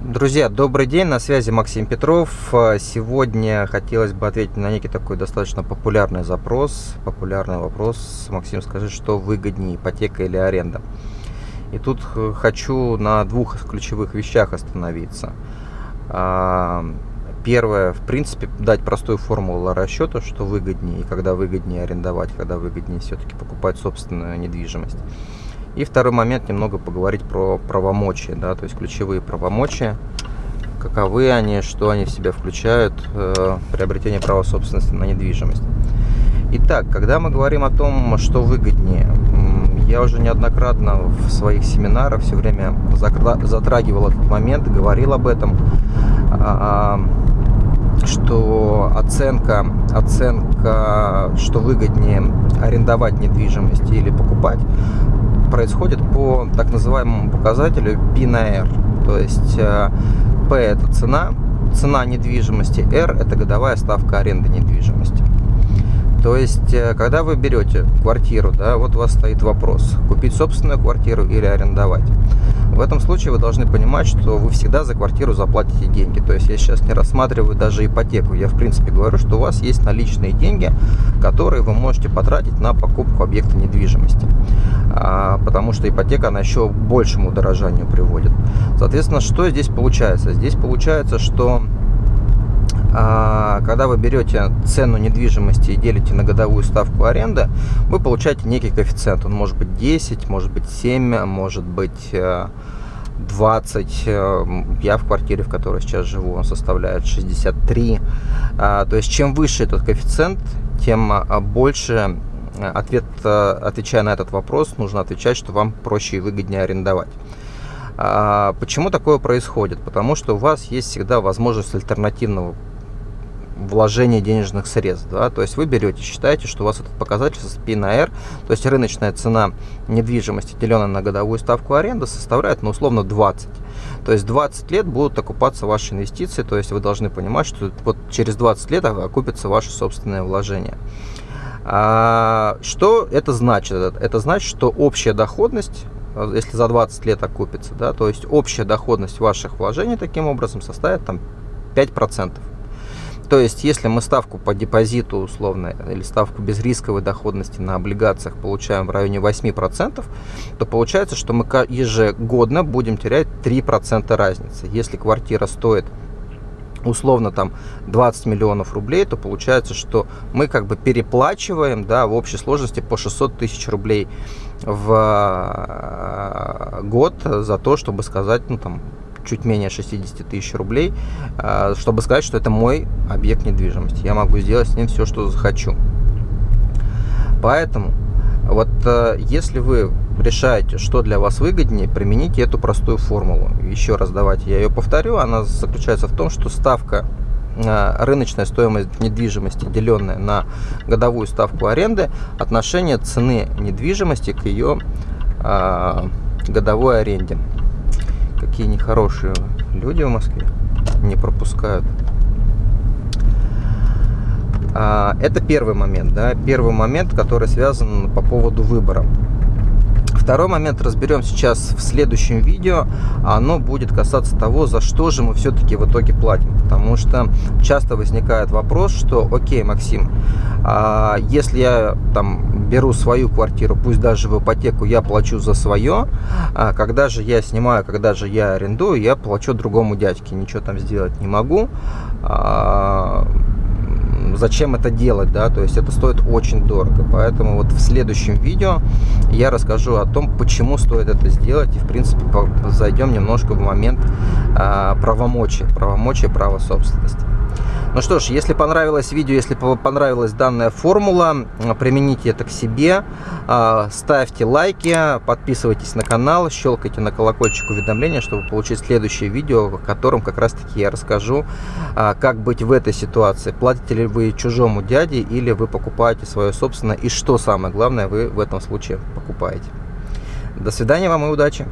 Друзья, добрый день, на связи Максим Петров. Сегодня хотелось бы ответить на некий такой достаточно популярный запрос, популярный вопрос. Максим, скажи, что выгоднее, ипотека или аренда? И тут хочу на двух ключевых вещах остановиться. А, первое, в принципе, дать простую формулу расчета, что выгоднее, и когда выгоднее арендовать, когда выгоднее все-таки покупать собственную недвижимость. И второй момент, немного поговорить про правомочия, да, то есть ключевые правомочия, каковы они, что они в себя включают, э, приобретение права собственности на недвижимость. Итак, когда мы говорим о том, что выгоднее, я уже неоднократно в своих семинарах все время затрагивал этот момент, говорил об этом, а, что оценка, оценка, что выгоднее арендовать недвижимость или покупать, происходит по так называемому показателю P на R. То есть э, P это цена, цена недвижимости, R это годовая ставка аренды недвижимости. То есть, э, когда вы берете квартиру, да, вот у вас стоит вопрос, купить собственную квартиру или арендовать. В этом случае вы должны понимать, что вы всегда за квартиру заплатите деньги. То есть я сейчас не рассматриваю даже ипотеку. Я в принципе говорю, что у вас есть наличные деньги, которые вы можете потратить на покупку объекта недвижимости. А, потому что ипотека, она еще к большему удорожанию приводит. Соответственно, что здесь получается? Здесь получается, что а, когда вы берете цену недвижимости и делите на годовую ставку аренды, вы получаете некий коэффициент. Он может быть 10, может быть 7, может быть 20. Э, э, я в квартире, в которой сейчас живу, он составляет 63. А, то есть, чем выше этот коэффициент, тем а, больше ответ, э, отвечая на этот вопрос, нужно отвечать, что вам проще и выгоднее арендовать. Почему такое происходит? Потому что у вас есть всегда возможность альтернативного вложение денежных средств. Да? То есть вы берете, считаете, что у вас этот показатель P на R, то есть рыночная цена недвижимости, деленная на годовую ставку аренды, составляет, ну, условно, 20. То есть 20 лет будут окупаться ваши инвестиции, то есть вы должны понимать, что вот через 20 лет окупится ваше собственное вложение. А, что это значит? Это значит, что общая доходность если за 20 лет окупится, да, то есть общая доходность ваших вложений таким образом составит там 5%. То есть, если мы ставку по депозиту условно или ставку безрисковой доходности на облигациях получаем в районе 8%, то получается, что мы ежегодно будем терять 3% разницы. Если квартира стоит условно там 20 миллионов рублей, то получается, что мы как бы переплачиваем да, в общей сложности по 600 тысяч рублей в э, год за то, чтобы сказать, ну там чуть менее 60 тысяч рублей, а, чтобы сказать, что это мой объект недвижимости. Я могу сделать с ним все, что захочу. Поэтому, вот э, если вы решаете, что для вас выгоднее, примените эту простую формулу. Еще раз давайте я ее повторю. Она заключается в том, что ставка э, рыночная стоимость недвижимости, деленная на годовую ставку аренды, отношение цены недвижимости к ее а, годовой аренде. Какие нехорошие люди в Москве не пропускают. А, это первый момент, да, первый момент, который связан по поводу выбора. Второй момент разберем сейчас в следующем видео. Оно будет касаться того, за что же мы все-таки в итоге платим. Потому что часто возникает вопрос, что окей, Максим, а если я там беру свою квартиру, пусть даже в ипотеку, я плачу за свое, а когда же я снимаю, когда же я арендую, я плачу другому дядьке, ничего там сделать не могу. А зачем это делать, да, то есть это стоит очень дорого. Поэтому вот в следующем видео я расскажу о том, почему стоит это сделать и, в принципе, зайдем немножко в момент а, правомочия, правомочия права собственности. Ну что ж, если понравилось видео, если понравилась данная формула, примените это к себе, а, ставьте лайки, подписывайтесь на канал, щелкайте на колокольчик уведомления, чтобы получить следующее видео, в котором как раз таки я расскажу, а, как быть в этой ситуации. Платите ли вы чужому дяде или вы покупаете свое собственное и что самое главное вы в этом случае покупаете. До свидания вам и удачи!